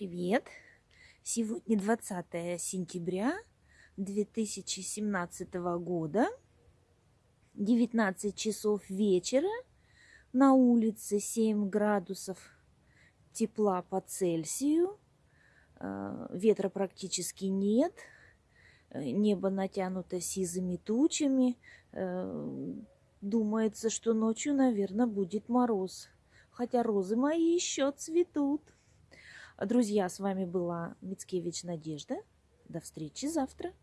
Привет! Сегодня 20 сентября 2017 года, 19 часов вечера, на улице 7 градусов тепла по Цельсию, э, ветра практически нет, э, небо натянуто сизыми тучами, э, думается, что ночью, наверное, будет мороз, хотя розы мои еще цветут. Друзья, с вами была Мицкевич Надежда. До встречи завтра.